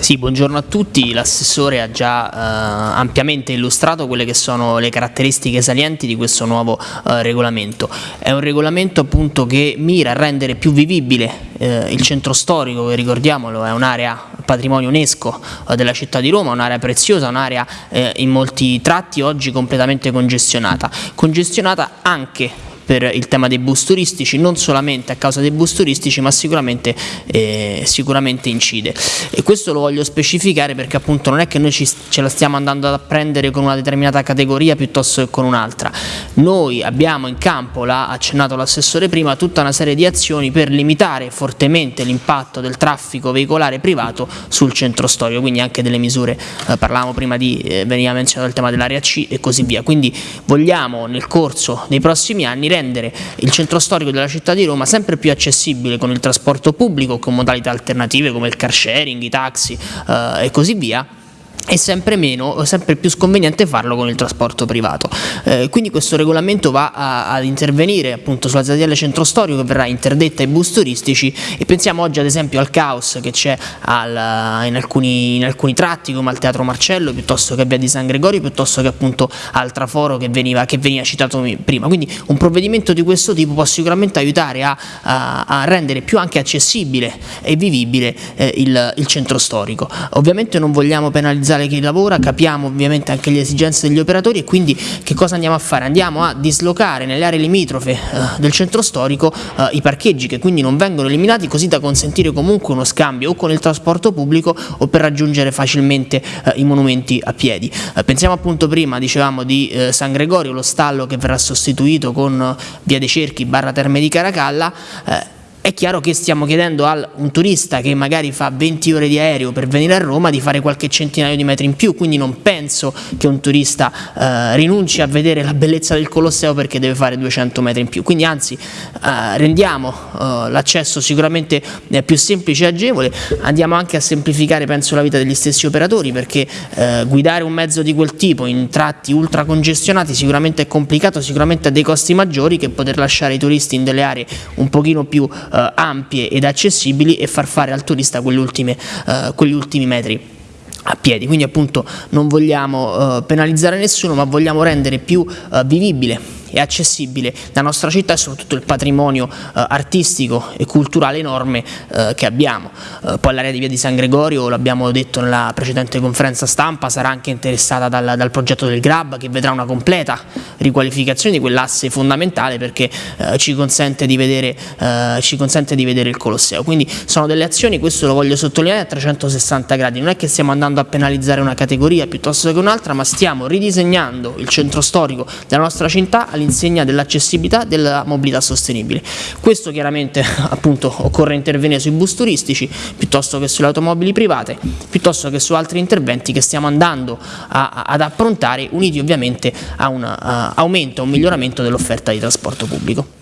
Sì, buongiorno a tutti. L'assessore ha già eh, ampiamente illustrato quelle che sono le caratteristiche salienti di questo nuovo eh, regolamento. È un regolamento appunto che mira a rendere più vivibile eh, il centro storico, che ricordiamolo è un'area patrimonio UNESCO eh, della città di Roma, un'area preziosa, un'area eh, in molti tratti oggi completamente congestionata. Congestionata anche per il tema dei bus turistici, non solamente a causa dei bus turistici ma sicuramente, eh, sicuramente incide. E questo lo voglio specificare perché appunto non è che noi ci, ce la stiamo andando a prendere con una determinata categoria piuttosto che con un'altra. Noi abbiamo in campo, l'ha accennato l'assessore prima, tutta una serie di azioni per limitare fortemente l'impatto del traffico veicolare privato sul centro storico, quindi anche delle misure, eh, parlavamo prima di, eh, veniva menzionato il tema dell'area C e così via. Quindi vogliamo nel corso dei prossimi anni rendere il centro storico della città di Roma sempre più accessibile con il trasporto pubblico, con modalità alternative come il car sharing, i taxi eh, e così via è sempre meno, sempre più sconveniente farlo con il trasporto privato. Eh, quindi questo regolamento va a, ad intervenire appunto sulla ZTL centro storico che verrà interdetta ai bus turistici e pensiamo oggi ad esempio al caos che c'è in, in alcuni tratti come al Teatro Marcello piuttosto che a Via di San Gregorio piuttosto che appunto al Traforo che veniva, che veniva citato prima. Quindi un provvedimento di questo tipo può sicuramente aiutare a, a, a rendere più anche accessibile e vivibile eh, il, il centro storico. Ovviamente non vogliamo penalizzare fiscale chi lavora, capiamo ovviamente anche le esigenze degli operatori e quindi che cosa andiamo a fare? Andiamo a dislocare nelle aree limitrofe eh, del centro storico eh, i parcheggi che quindi non vengono eliminati così da consentire comunque uno scambio o con il trasporto pubblico o per raggiungere facilmente eh, i monumenti a piedi. Eh, pensiamo appunto prima, dicevamo di eh, San Gregorio, lo stallo che verrà sostituito con eh, Via dei Cerchi barra Terme di Caracalla, è chiaro che stiamo chiedendo a un turista che magari fa 20 ore di aereo per venire a Roma di fare qualche centinaio di metri in più, quindi non penso che un turista eh, rinunci a vedere la bellezza del Colosseo perché deve fare 200 metri in più, quindi anzi eh, rendiamo eh, l'accesso sicuramente eh, più semplice e agevole, andiamo anche a semplificare penso la vita degli stessi operatori perché eh, guidare un mezzo di quel tipo in tratti ultra congestionati sicuramente è complicato, sicuramente ha dei costi maggiori che poter lasciare i turisti in delle aree un pochino più eh, ampie ed accessibili e far fare al turista eh, quegli ultimi metri a piedi, quindi appunto non vogliamo eh, penalizzare nessuno ma vogliamo rendere più eh, vivibile e accessibile la nostra città e soprattutto il patrimonio eh, artistico e culturale enorme eh, che abbiamo. Eh, poi l'area di via di San Gregorio, l'abbiamo detto nella precedente conferenza stampa, sarà anche interessata dal, dal, progetto del GRAB che vedrà una completa riqualificazione di quell'asse fondamentale perché ci consente, vedere, ci, consente di vedere, il Colosseo. Quindi sono delle azioni, questo lo voglio sottolineare, a 360 gradi, non è che stiamo andando a penalizzare una categoria piuttosto che un'altra, ma stiamo ridisegnando il centro storico della nostra città all'insegna dell'accessibilità e della mobilità sostenibile. Questo chiaramente appunto occorre intervenire sui bus turistici piuttosto che sulle automobili private, piuttosto che su altri interventi che stiamo andando a, a, ad approntare uniti ovviamente a un aumento, a un miglioramento dell'offerta di trasporto pubblico.